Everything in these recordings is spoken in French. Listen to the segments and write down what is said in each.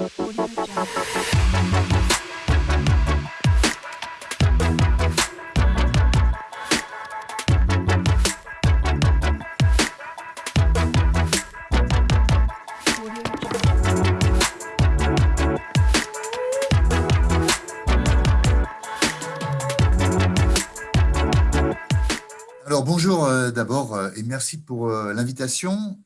Alors bonjour euh, d'abord euh, et merci pour euh, l'invitation.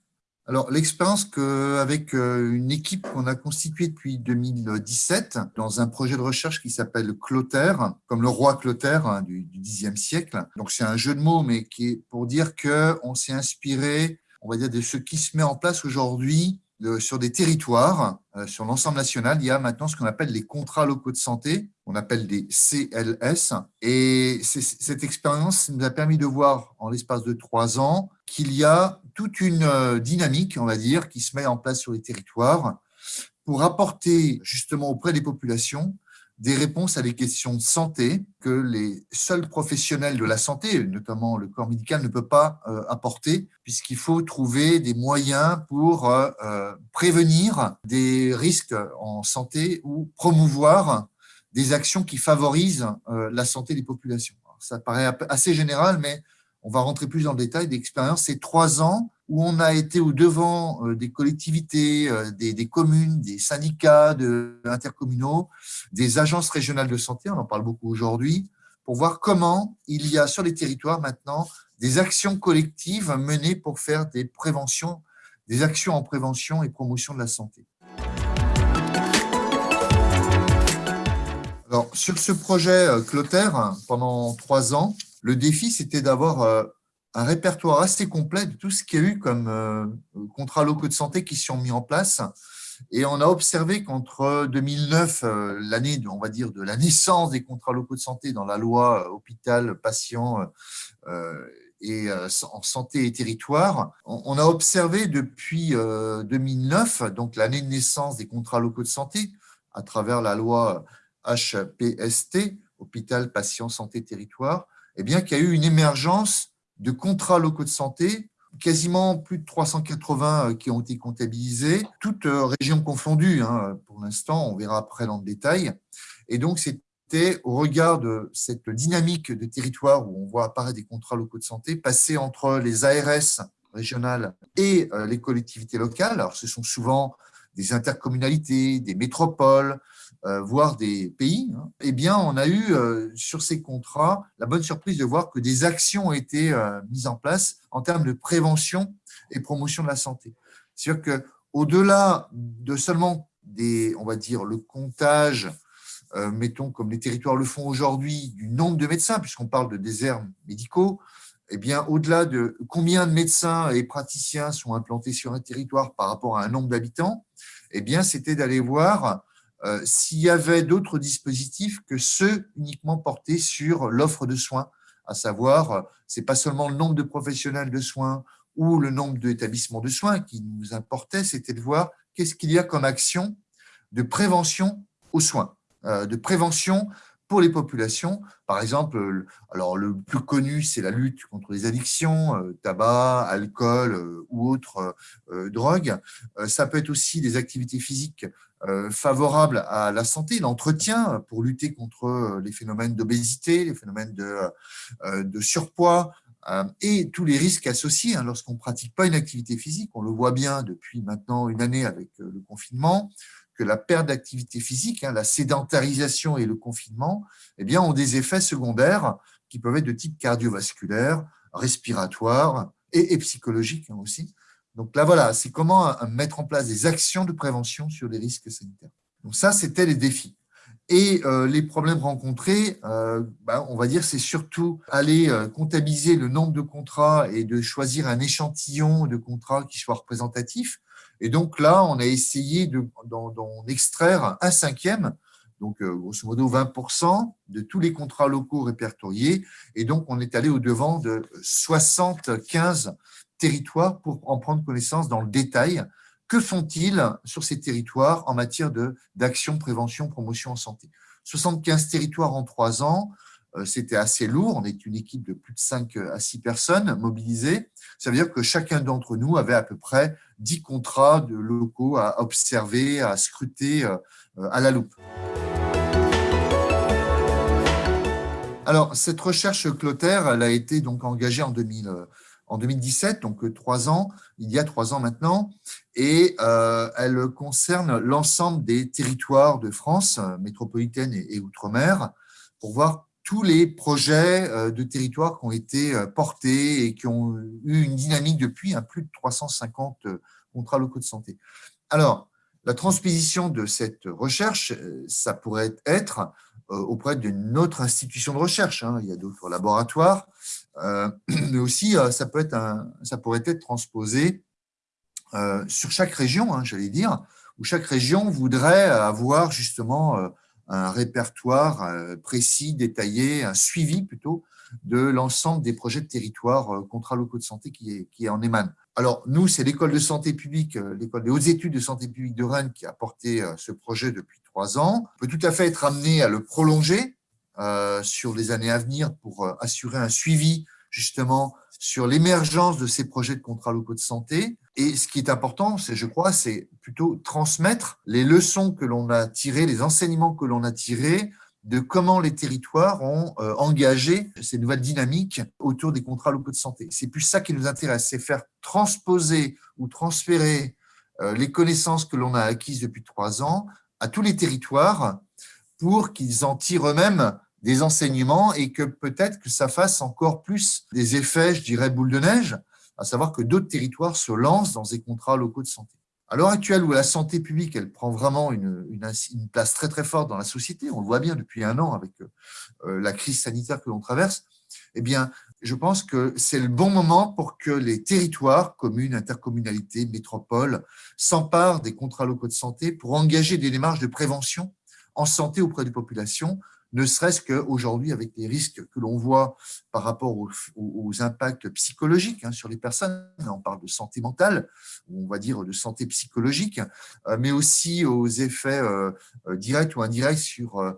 Alors l'expérience qu'avec une équipe qu'on a constituée depuis 2017 dans un projet de recherche qui s'appelle Clotaire, comme le roi Clotaire hein, du, Xe siècle. Donc c'est un jeu de mots mais qui est pour dire qu'on s'est inspiré, on va dire, de ce qui se met en place aujourd'hui sur des territoires, euh, sur l'ensemble national, il y a maintenant ce qu'on appelle les contrats locaux de santé, on appelle des CLS. Et cette expérience nous a permis de voir en l'espace de trois ans qu'il y a toute une euh, dynamique, on va dire, qui se met en place sur les territoires pour apporter justement auprès des populations des réponses à des questions de santé que les seuls professionnels de la santé, notamment le corps médical, ne peut pas euh, apporter, puisqu'il faut trouver des moyens pour euh, prévenir des risques en santé ou promouvoir des actions qui favorisent la santé des populations. ça paraît assez général, mais on va rentrer plus dans le détail d'expérience. C'est trois ans où on a été au devant euh, des collectivités, euh, des, communes, des syndicats de, intercommunaux, des agences régionales de santé, on en parle beaucoup aujourd'hui, pour voir comment il y a sur les territoires maintenant des actions collectives menées pour faire des préventions, des actions en prévention et promotion de la santé. Alors, sur ce projet euh, Clotaire, pendant trois ans, le défi, c'était d'avoir un répertoire assez complet de tout ce qu'il y a eu comme euh, contrats locaux de santé qui sont mis en place. Et on a observé qu'entre 2009, euh, l'année, on va dire, de la naissance des contrats locaux de santé dans la loi euh, hôpital, patient et en santé et territoire, on a observé depuis 2009, donc l'année de naissance des contrats locaux de santé, à travers la loi HPST, hôpital, patient, santé, territoire, eh bien qu'il y a eu une émergence de contrats locaux de santé, quasiment plus de 380 euh, qui ont été comptabilisés, toutes euh, régions confondues hein, pour l'instant, on verra après dans le détail. Et donc, c'était au regard de cette dynamique de territoire où on voit apparaître des contrats locaux de santé, passer entre les ARS régionales et euh, les collectivités locales. Alors, ce sont souvent des intercommunalités, des métropoles, voire des pays, hein, eh bien, on a eu euh, sur ces contrats la bonne surprise de voir que des actions ont été euh, mises en place en termes de prévention et promotion de la santé. C'est-à-dire qu'au-delà de seulement des, on va dire, le comptage, mettons comme les territoires le font aujourd'hui, du nombre de médecins, puisqu'on parle de déserts médicaux, eh bien, au-delà de combien de médecins et praticiens sont implantés sur un territoire par rapport à un nombre d'habitants, eh bien, c'était d'aller voir euh, s'il y avait d'autres dispositifs que ceux uniquement portés sur l'offre de soins, à savoir, euh, ce n'est pas seulement le nombre de professionnels de soins ou le nombre d'établissements de soins qui nous importait, c'était de voir qu'est-ce qu'il y a comme action de prévention aux soins, euh, de prévention pour les populations. Par exemple, alors le plus connu, c'est la lutte contre les addictions, tabac, alcool ou autres drogues. Ça peut être aussi des activités physiques euh, favorable à la santé, l'entretien pour lutter contre euh, les phénomènes d'obésité, les phénomènes de, euh, de surpoids et tous les risques associés hein, lorsqu'on ne pratique pas une activité physique. On le voit bien depuis maintenant une année avec le confinement, que la perte d'activité physique, hein, la sédentarisation et le confinement eh bien, ont des effets secondaires qui peuvent être de type cardiovasculaire, respiratoire et, psychologique hein, aussi. Donc là, voilà, c'est comment euh, mettre en place des actions de prévention sur les risques sanitaires. Donc ça, c'était les défis. Et euh, les problèmes rencontrés, euh, ben, on va dire, c'est surtout aller comptabiliser le nombre de contrats et de choisir un échantillon de contrats qui soit représentatif. Et donc là, on a essayé d'en extraire un cinquième, donc grosso modo 20% de tous les contrats locaux répertoriés. Et donc, on est allé au-devant de 75 territoires pour en prendre connaissance dans le détail. Que font-ils sur ces territoires en matière d'action, prévention, promotion en santé? 75 territoires en trois ans, c'était assez lourd. On est une équipe de plus de 5 à 6 personnes mobilisées. Ça veut dire que chacun d'entre nous avait à peu près 10 contrats de locaux à observer, à scruter à la loupe. Alors, cette recherche Clotaire, elle a été donc engagée en, 2000, en 2017, donc trois ans, il y a trois ans maintenant, et euh, elle concerne l'ensemble des territoires de France, métropolitaine et, outre-mer, pour voir tous les projets euh, de territoires qui ont été euh, portés et qui ont eu une dynamique depuis, un plus de 350 contrats locaux de santé. Alors, la transposition de cette recherche, ça pourrait être euh, auprès d'une autre institution de recherche. Hein. Il y a d'autres laboratoires, euh, mais aussi euh, ça, peut être ça pourrait être transposé sur chaque région, hein, j'allais dire, où chaque région voudrait avoir justement un répertoire précis, détaillé, un suivi plutôt de l'ensemble des projets de territoire contrats locaux de santé qui, en émanent. Alors, nous, c'est l'école de santé publique, l'école des hautes études de santé publique de Rennes qui a porté ce projet depuis ans. On peut tout à fait être amené à le prolonger euh, sur les années à venir pour euh, assurer un suivi justement sur l'émergence de ces projets de contrats locaux de santé. Et ce qui est important, c'est, je crois, c'est plutôt transmettre les leçons que l'on a tirées, les enseignements que l'on a tirés de comment les territoires ont euh, engagé ces nouvelles dynamiques autour des contrats locaux de santé. C'est plus ça qui nous intéresse, c'est faire transposer ou transférer les connaissances que l'on a acquises depuis trois ans à tous les territoires pour qu'ils en tirent eux-mêmes des enseignements et que peut-être que ça fasse encore plus des effets, je dirais, boule de neige, à savoir que d'autres territoires se lancent dans des contrats locaux de santé. À l'heure actuelle où la santé publique elle prend vraiment une, place très très forte dans la société, on le voit bien depuis un an avec euh, la crise sanitaire que l'on traverse, eh bien, je pense que c'est le bon moment pour que les territoires, communes, intercommunalités, métropoles, s'emparent des contrats locaux de santé pour engager des démarches de prévention en santé auprès des populations, ne serait-ce qu'aujourd'hui avec les risques que l'on voit par rapport aux, impacts psychologiques hein, sur les personnes. On parle de santé mentale, on va dire de santé psychologique, euh, mais aussi aux effets euh, euh, directs ou indirects sur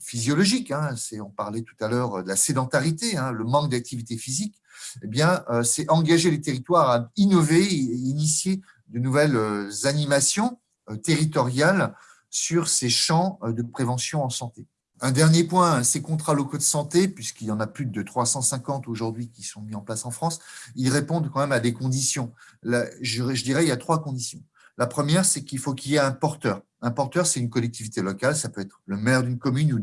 physiologique, hein, on parlait tout à l'heure de la sédentarité, hein, le manque d'activité physique, eh bien, c'est engager les territoires à innover et initier de nouvelles animations territoriales sur ces champs de prévention en santé. Un dernier point, ces contrats locaux de santé, puisqu'il y en a plus de 350 aujourd'hui qui sont mis en place en France, ils répondent quand même à des conditions. je dirais il y a trois conditions. La première, c'est qu'il faut qu'il y ait un porteur. Un porteur, c'est une collectivité locale, ça peut être le maire d'une commune ou,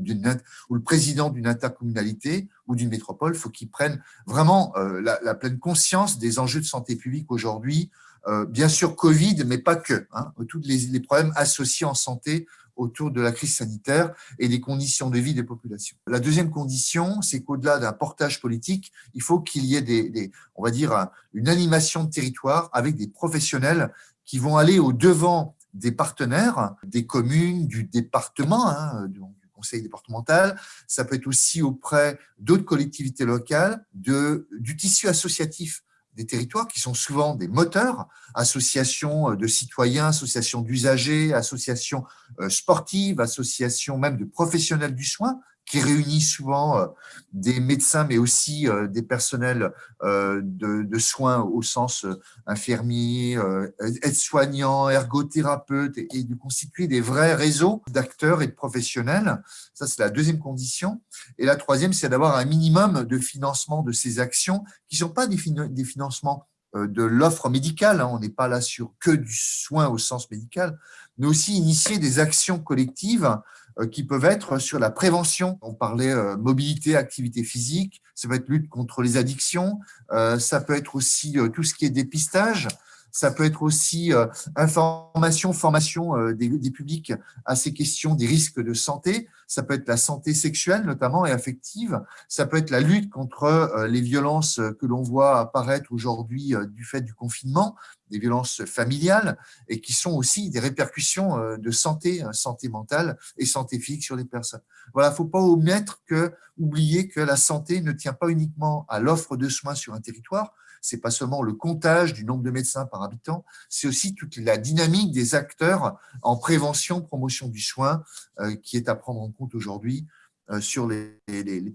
ou, le président d'une intercommunalité ou d'une métropole. Il faut qu'il prenne vraiment euh, la, pleine conscience des enjeux de santé publique aujourd'hui. Euh, bien sûr, Covid, mais pas que. Hein, tous les, les, problèmes associés en santé autour de la crise sanitaire et des conditions de vie des populations. La deuxième condition, c'est qu'au-delà d'un portage politique, il faut qu'il y ait des, on va dire, une animation de territoire avec des professionnels qui vont aller au-devant des partenaires, des communes, du département, hein, du conseil départemental. Ça peut être aussi auprès d'autres collectivités locales, de, du tissu associatif des territoires qui sont souvent des moteurs, associations de citoyens, associations d'usagers, associations euh, sportives, associations même de professionnels du soin, qui réunit souvent euh, des médecins, mais aussi euh, des personnels euh, de, soins au sens infirmier, aides-soignants, ergothérapeutes, et de constituer des vrais réseaux d'acteurs et de professionnels. Ça, c'est la deuxième condition. Et la troisième, c'est d'avoir un minimum de financement de ces actions qui ne sont pas des financements de l'offre médicale, hein. on n'est pas là sur que du soin au sens médical, mais aussi initier des actions collectives qui peuvent être sur la prévention. On parlait euh, mobilité, activité physique, ça peut être lutte contre les addictions, euh, ça peut être aussi tout ce qui est dépistage, ça peut être aussi information, formation des, des, publics à ces questions des risques de santé. Ça peut être la santé sexuelle notamment et affective. Ça peut être la lutte contre les violences que l'on voit apparaître aujourd'hui du fait du confinement des violences familiales et qui sont aussi des répercussions euh, de santé, hein, santé mentale et santé physique sur les personnes. Voilà, faut pas omettre que, oublier que la santé ne tient pas uniquement à l'offre de soins sur un territoire, c'est pas seulement le comptage du nombre de médecins par habitant, c'est aussi toute la dynamique des acteurs en prévention, promotion du soin euh, qui est à prendre en compte aujourd'hui sur les,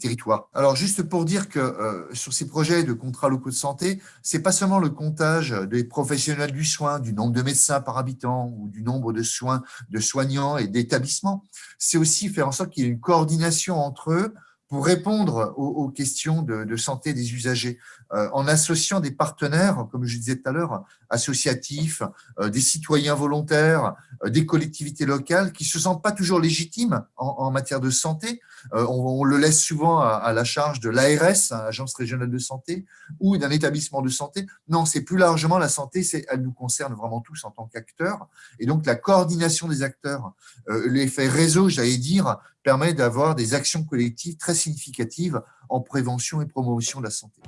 territoires. Alors, juste pour dire que sur ces projets de contrats locaux de santé, c'est pas seulement le comptage des professionnels du soin, du nombre de médecins par habitant ou du nombre de soins de soignants et d'établissements, c'est aussi faire en sorte qu'il y ait une coordination entre eux pour répondre aux, questions de, santé des usagers, euh, en associant des partenaires, comme je disais tout à l'heure, associatifs, euh, des citoyens volontaires, euh, des collectivités locales qui ne se sentent pas toujours légitimes en, matière de santé. On, le laisse souvent à, la charge de l'ARS, hein, Agence régionale de santé, ou d'un établissement de santé. Non, c'est plus largement la santé, elle nous concerne vraiment tous en tant qu'acteurs. Et donc, la coordination des acteurs, l'effet réseau, j'allais dire, permet d'avoir des actions collectives très significatives en prévention et promotion de la santé.